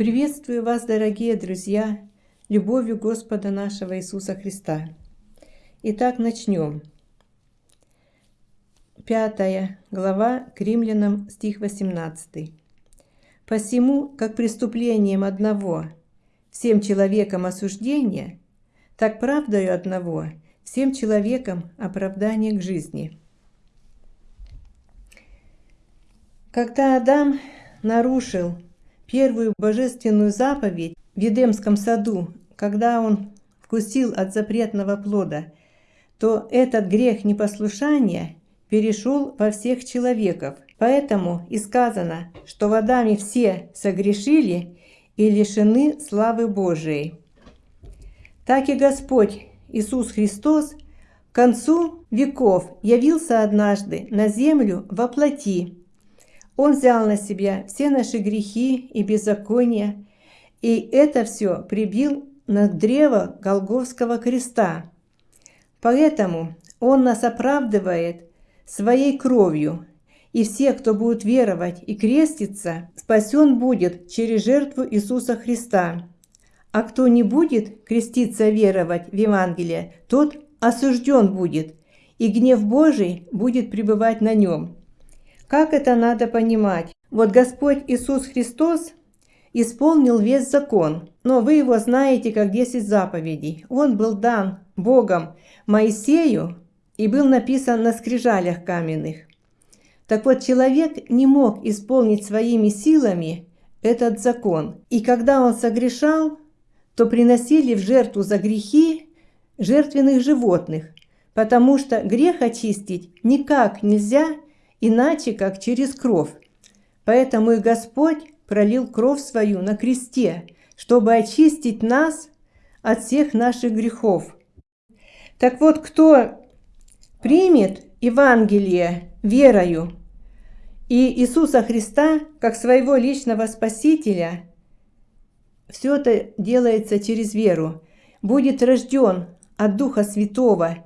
Приветствую вас, дорогие друзья, любовью Господа нашего Иисуса Христа. Итак, начнем. Пятая глава к римлянам, стих 18. «Посему, как преступлением одного всем человекам осуждение, так правдою одного всем человекам оправдание к жизни». Когда Адам нарушил первую божественную заповедь в Едемском саду, когда он вкусил от запретного плода, то этот грех непослушания перешел во всех человеков. Поэтому и сказано, что в Адаме все согрешили и лишены славы Божией. Так и Господь Иисус Христос к концу веков явился однажды на землю во плоти, он взял на себя все наши грехи и беззакония, и это все прибил на древо Голговского креста. Поэтому Он нас оправдывает своей кровью, и все, кто будет веровать и креститься, спасен будет через жертву Иисуса Христа. А кто не будет креститься веровать в Евангелие, тот осужден будет, и гнев Божий будет пребывать на нем. Как это надо понимать? Вот Господь Иисус Христос исполнил весь закон, но вы его знаете как 10 заповедей. Он был дан Богом Моисею и был написан на скрижалях каменных. Так вот, человек не мог исполнить своими силами этот закон. И когда он согрешал, то приносили в жертву за грехи жертвенных животных, потому что грех очистить никак нельзя – иначе как через кровь. Поэтому и Господь пролил кровь свою на кресте, чтобы очистить нас от всех наших грехов. Так вот, кто примет Евангелие верою и Иисуса Христа как своего личного Спасителя, все это делается через веру, будет рожден от Духа Святого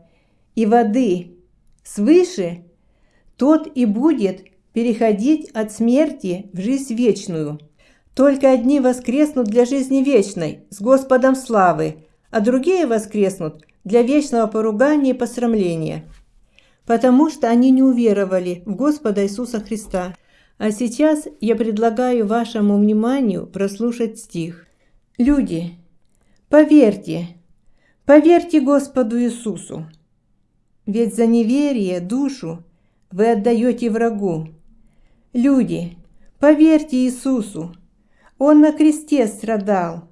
и воды свыше, тот и будет переходить от смерти в жизнь вечную. Только одни воскреснут для жизни вечной, с Господом славы, а другие воскреснут для вечного поругания и посрамления, потому что они не уверовали в Господа Иисуса Христа. А сейчас я предлагаю вашему вниманию прослушать стих. Люди, поверьте, поверьте Господу Иисусу, ведь за неверие душу вы отдаете врагу. Люди, поверьте Иисусу, Он на кресте страдал,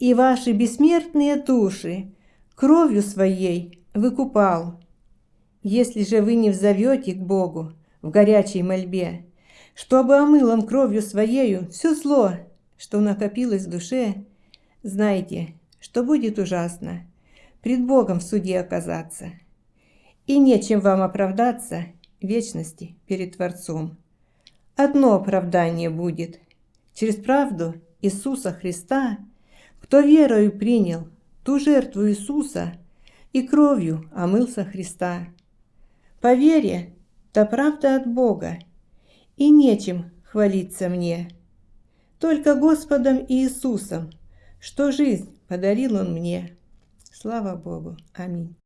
и ваши бессмертные души кровью своей выкупал. Если же вы не взовете к Богу в горячей мольбе, чтобы омыл Он кровью Своею все зло, что накопилось в душе, знайте, что будет ужасно пред Богом в суде оказаться. И нечем вам оправдаться вечности перед Творцом. Одно оправдание будет. Через правду Иисуса Христа, кто верою принял ту жертву Иисуса и кровью омылся Христа. По вере, та правда от Бога, и нечем хвалиться мне. Только Господом Иисусом, что жизнь подарил Он мне. Слава Богу. Аминь.